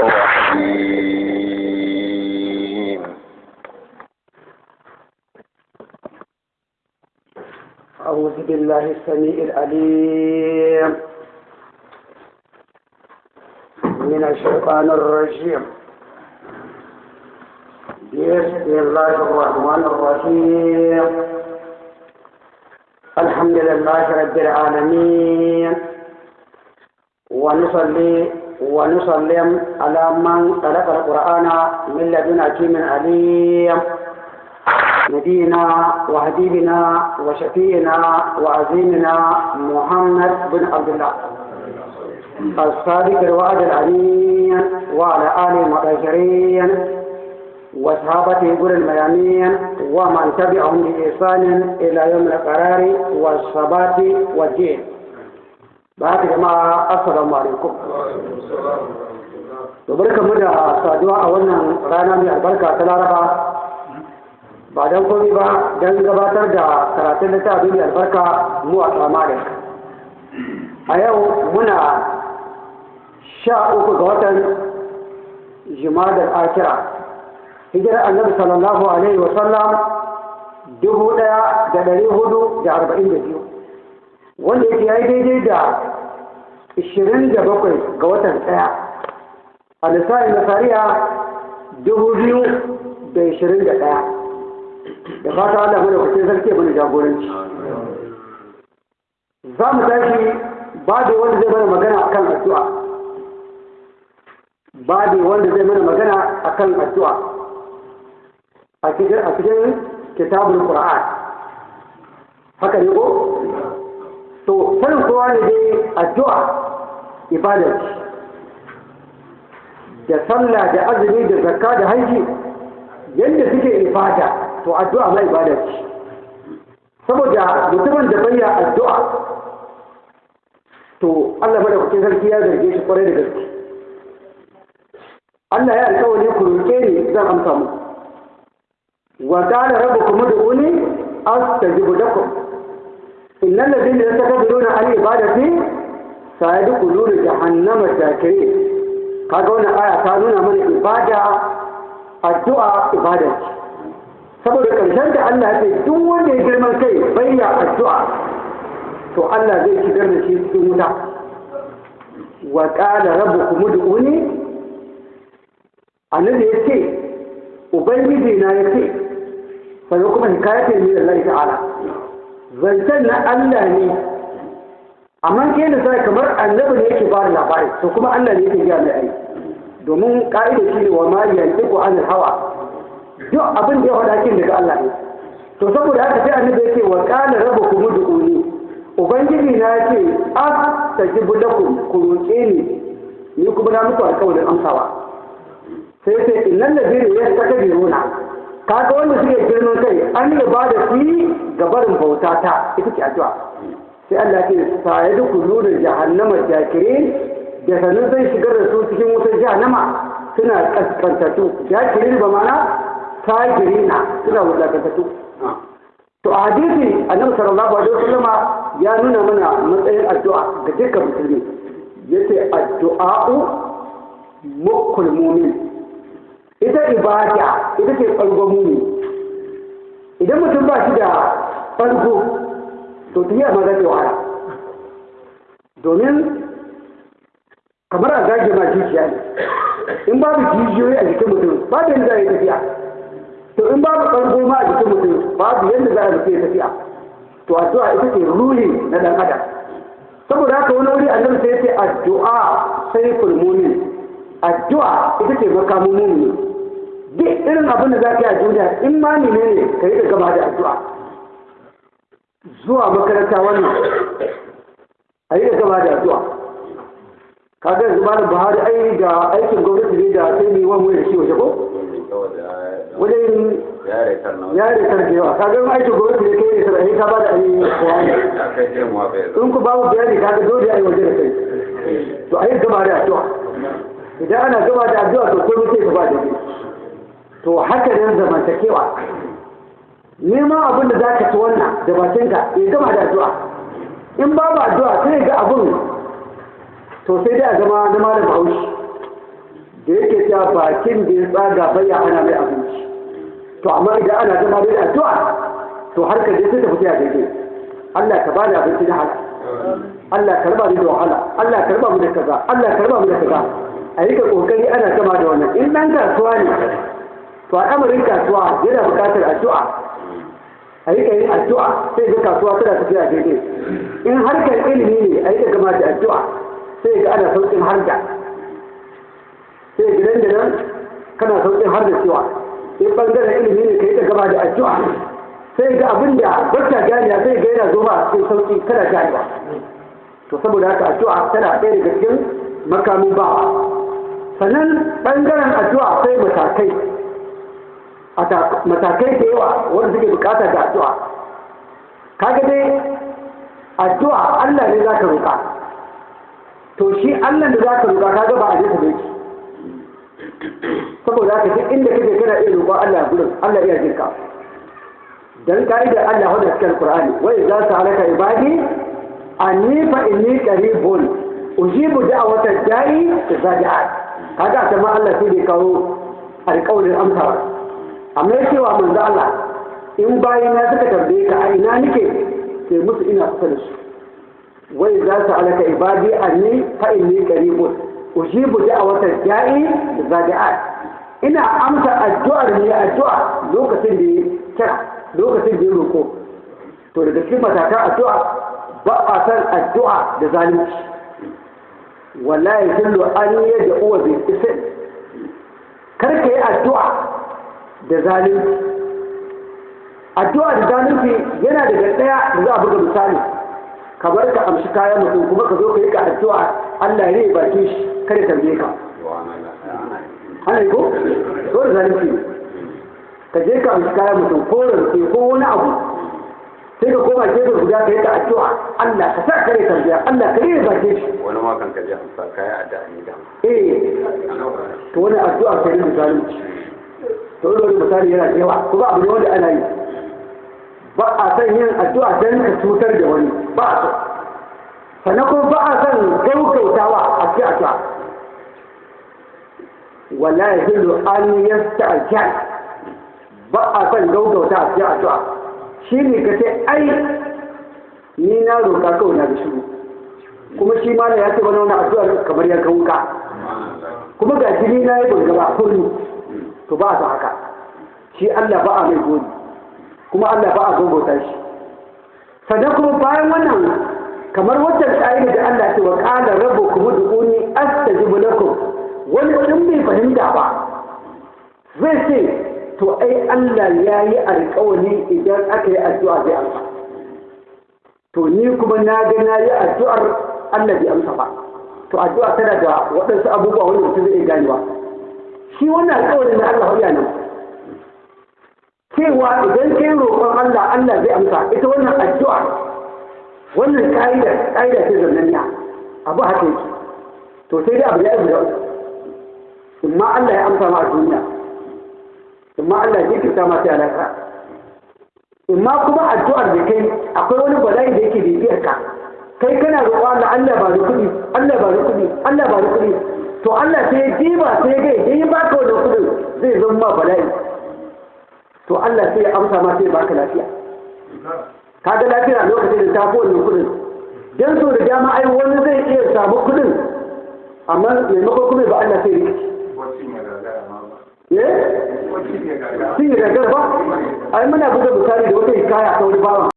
الرحيم. أعوذ بالله السميع العليم. من الشيطان الرجيم. بسم الله الرحمن الرحيم. الحمد لله رب العالمين. ونصلي ونسلم على من خلق القرآن من لدن حكيم عليم. نبينا وحبيبنا وشفينا وعزيمنا محمد بن عبد الله. الصادق الوعد الأمين وعلى آله المطهرين وصحابته قر الميامين ومن تبعهم بإحسان إلى يوم القرار والثبات والدين. ba ta jama'a assalamu alaikum. To barka mu da saduwa a wannan rana mai albarka ta laraba. Ba don komai ba don gabatar da karatun littafi mai albarka mu a tsamari a yau muna sha uku ga watan jimadar akira hijirar annabi sallallahu alaihi wasallam dubu ɗaya da ɗari huɗu da arba'in da biyu wanda yake ya yi daidai da ishirin da bakwai ga watan ɗaya. A lissafin nasariya dubu biyu da ishirin da ɗaya. Da fata Allah mana kuce sarki mana jagoranci. Za mu tashi babu wanda zai mana magana akan addu'a. Babu wanda zai mana magana akan addu'a. A cikin a kitabul qur'an. Haka ne ko? To sanin kowa ne dai addu'a ibada da sallah da azumi da zakka da haji yadda suke ibada to addu'a ma ibada ce saboda mutumin da bayya addu'a to Allah madaukakin sarki ya zarge shi kwarai da gaske Allah ya alƙawari ku roƙe ni zan amsa mu wa qala rabbukum ud'uni astajibu lakum innal ladhina yastakbiruna an ibadati sayadkhuluna jahannama dakirin kaga wannan aya ta nuna mana ibada addu'a ibada saboda ƙarshen da Allah ya ce duk wanda ya girman kai bayya addu'a to Allah zai shigar da shi cikin wuta wa qala rabbukum ud'uni annabi ya ce ubangiji na ya ce sannan kuma hikayat ne Allah ta'ala zancen na Allah ne amma ke da sai kamar annabi ne yake ba da labari to kuma Allah ne yake gaya mai ai domin ka'ida shi ne wa ma yantiqu anil hawa. Duk abin da ya faɗa kin daga Allah ne. To saboda haka sai annabi yake wa qala rabbukum ud'uni. Ubangiji na yake astajibu lakum ku roƙe ni. Ni kuma na muku alƙawarin amsawa. Sai sai innal ladina yastakbiruna. Kaga wanda suke girman kai an yi ba da fi gabarin bauta ta ita ce addu'a. Sai Allah ke sa ya dukulu da jahannama jakirin. Da sanin zai shigar da su cikin wutar jahannama suna kaskantattu. Jakirin ba mana fajirina suna wulakantattu. To a hadisi annabi sallallahu alaihi wasallam ya nuna mana matsayin addu'a ga dukkan musulmi. Yace addu'a'u mukul mu'min. Ita ibada ita ce ɓargon muni idan mutum ba shi da ɓargo to tafiya ma za ta wahala. Domin kamar a zage ma jijiya ne. In babu jijiyoyi a jikin mutum babu yadda za a yi tafiya. To in babu ɓargo ma a jikin mutum babu yadda za a yi tafiya. To addu'a ita ce ruli na ɗan adam. Saboda haka wani wuri annabi sai ce addu'a sai fulmunin addu'a ita ce makamun mumini. Duk irin abin da za ka yi a duniya in ma ne ne ka yi da gaba da addu'a. Zuwa makaranta wannan. A yi da gaba da addu'a. Kaga yanzu malam buhari ai da aikin gwamnati ne da sai ne wani da shi waje ko? Wajen yare da yawa. Kaga aikin gwamnati ne kai ne sarai ka ba da ayi bayani. In ku babu bayani kaga dole ai waje da kai. To a yi gaba da addu'a. Idan ana gaba da addu'a to komai sai gaba da kai to haka ne zamantakewa. Neman abin da za ka ci wannan da bakinka ya gama da addu'a. In babu addu'a sai ga abin. To sai dai a zama na malam haushi da yake cewa bakin da ya tsaga bai hana mai abinci. To amma idan ana zama da addu'a to har ka je sai ta fita daidai Allah ka bani abinci na halal. Allah ka raba da wahala. Allah ka raba mu da kaza. Allah ka raba mu da kaza. A yi ka ƙoƙari ana gama da wannan. In dan kasuwa ne to al'amarin kasuwa yana buƙatar addu'a. A yi ka yin addu'a sai ga kasuwa tana tafiya daidai. In harkar ilimi ne a yi gama da addu'a sai ga ana sauƙin harda sai gidan da nan kana sauƙin harda cewa. In ɓangaren ilimi ne ka yi gama da addu'a. Sai ga abin da barka ganiya sai ga yana zo ma cikin sauƙi kana ganewa. To saboda haka addu'a tana ɗaya daga cikin makamin ba sannan ɓangaren addu'a sai matakai. Matakai da yawa wanda suke buƙata da addu'a. Kaga dai addu'a Allah ne za ka roƙa. To shi Allah da za ka roƙa kaga ba a je ka ki saboda haka duk inda kake kana iya roƙon Allah gurin Allah iya jinka dan ka'idar Allah wadda cikin Qur'ani wa idza sa'alaka ibadi anni fa inni qaribun ujibu da'wata da'i idza da'a kaga ta ma Allah sai da kawo alƙawarin amsa amma ya cewa manzo Allah in bayan na suka tambaye ka a ina nake? Sai musu ina kusa da su. Wai za su alaka ibadi anni fa inni qaribun. Ujibu da'wata da'i da'a ina amsa addu'ar ne addu'a lokacin da ya kira lokacin da ya roko. To daga cikin matakan addu'a ba a san addu'a da zalunci. Wallahi kullu an yadda uwa bil ism kar ka yi addu'a da zalunci. Addu'a da zalunci yana daga ɗaya da za a buga misali. Kamar ka amshi kayan mutum kuma ka zo ka yi ka addu'a Allah ya baki shi kada ka je ka. Ana yi ko? So da zalunci ka je ka amshi kayan mutum ko rance ko wani abu sai ka koma gefe guda ka yi ka addu'a Allah ka sa kare ka biya Allah ka yi baki shi. Wani ma kan kaje amsa kai addu'a ni da. Eh to wani addu'a ka yi da zalunci. To wani misali yana da yawa kuma abu ne wanda ana yi. Ba a san yin addu'a don ka cutar da wani ba a so. Sannan kuma ba a san gaugautawa a cikin addu'a. An ba a san a cikin addu'a. Shine ka ce ai ni na roƙa kawai na shiru. Kuma shi ma ya ce wani wani addu'a kamar ya wuka. Kuma ga jini na yi gaba kullu to ba a haka. Shi Allah ba a mai godi kuma Allah ba a gogota shi. Sannan kuma bayan wannan kamar wata ƙa'ida da Allah ce wa qala rabbukum ud'uni astajib lakum. Wani in bai fahimta ba zai ce to ai Allah ya yi alƙawari idan aka yi addu'a zai amsa. To ni kuma na ga na yi addu'ar Allah bai amsa ba. To addu'a tana da waɗansu abubuwa wanda mutum zai ganewa. Shi wannan alƙawarin na Allah ya nan cewa idan kai roƙon Allah Allah zai amsa. Ita wannan addu'a wannan ka'ida ka'ida ce zannaniya abu haka yake. To sai dai abu ya yi da imma Allah ya amsa ma a duniya. Imma Allah ya kirta ma sai alaka imma kuma addu'ar da kai akwai wani bala'i da yake bibiyar ka kai kana roƙon Allah Allah ba da kuɗi Allah ba da kuɗi Allah ba da kuɗi. To Allah sai ya diba sai ya ga idan ya baka wannan kuɗin zai zama ma bala'i. To Allah sai ya amsa ma sai ya baka lafiya. Kaga lafiya lokacin da ta fi wannan kuɗin dan so da dama ai wani zai iya samu kuɗin amma maimakon kuma ba Allah sai rikici eh? Shi ne gagara ba? Ai muna buga misali da wata hikaya ta wani bawan